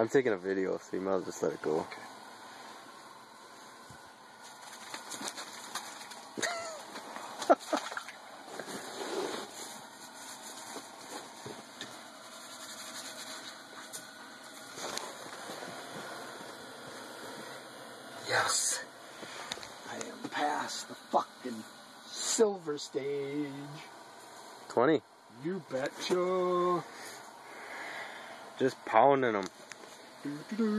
I'm taking a video, so you might as well just let it go. Okay. Yes. I am past the fucking silver stage. 20. You betcha. Just pounding them. どん。